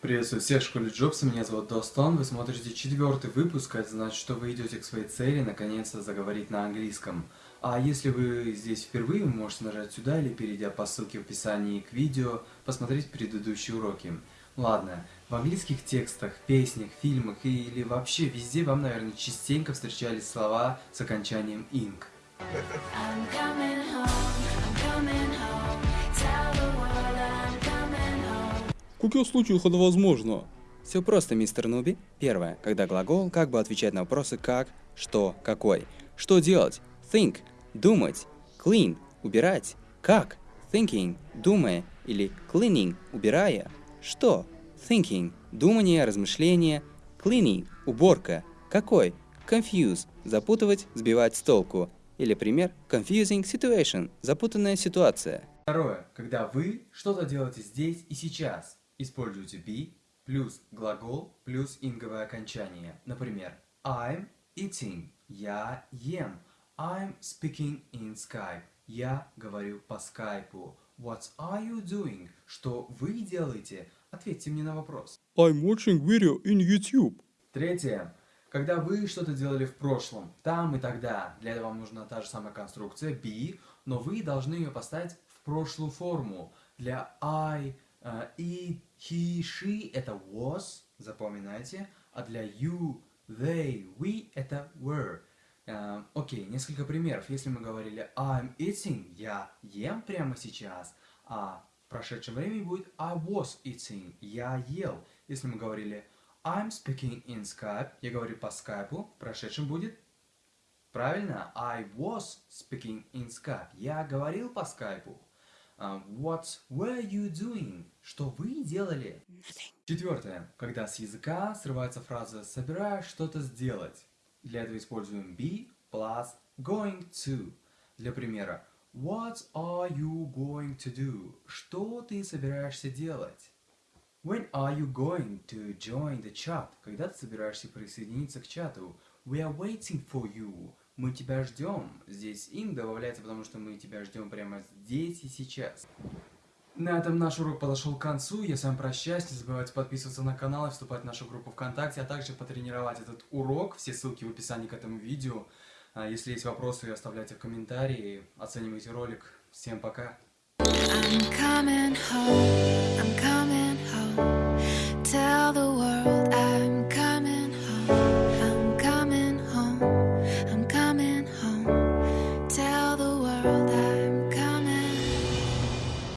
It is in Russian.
Приветствую всех в школе Джобса, меня зовут Достон, вы смотрите четвертый выпуск, это значит, что вы идете к своей цели наконец-то заговорить на английском. А если вы здесь впервые, вы можете нажать сюда или перейдя по ссылке в описании к видео, посмотреть предыдущие уроки. Ладно, в английских текстах, песнях, фильмах или вообще везде вам, наверное, частенько встречались слова с окончанием ing. I'm coming home, I'm coming home. Каких случаях это возможно? Все просто, мистер Нуби. Первое, когда глагол как бы отвечает на вопросы как, что, какой. Что делать? Think. Думать. Clean. Убирать. Как? Thinking. Думая. Или cleaning. Убирая. Что? Thinking. Думание, размышление. Cleaning. Уборка. Какой? Confuse. Запутывать, сбивать с толку. Или пример confusing situation. Запутанная ситуация. Второе, когда вы что-то делаете здесь и сейчас, используйте be плюс глагол плюс инговое окончание. Например, I'm eating, я ем. I'm speaking in Skype, я говорю по скайпу. What are you doing? Что вы делаете? Ответьте мне на вопрос. I'm watching video in YouTube. Третье. Когда вы что-то делали в прошлом, там и тогда, для этого вам нужна та же самая конструкция be, но вы должны ее поставить в прошлую форму. Для I, э, it, he, she это was, запоминайте, а для you, they, we это were. Э, Окей, несколько примеров. Если мы говорили I'm eating, я ем прямо сейчас, а в прошедшем времени будет I was eating, я ел. Если мы говорили I'm speaking in Skype, я говорю по скайпу, в прошедшем будет Правильно, I was speaking in Skype. Я говорил по скайпу. А, what were you doing? Что вы делали? Четвертое. Когда с языка срывается фраза «собираюсь что-то сделать». Для этого используем be plus going to. Для примера What are you going to do? Что ты собираешься делать? When are you going to join the chat? Когда ты собираешься присоединиться к чату? We are waiting for you. Мы тебя ждем. Здесь in добавляется, потому что мы тебя ждем прямо здесь и сейчас. На этом наш урок подошел к концу. Я с вами прощаюсь. Не забывайте подписываться на канал и вступать в нашу группу ВКонтакте, а также потренировать этот урок. Все ссылки в описании к этому видео. А Если есть вопросы, оставляйте в комментарии. Оценивайте ролик. Всем пока. I'm coming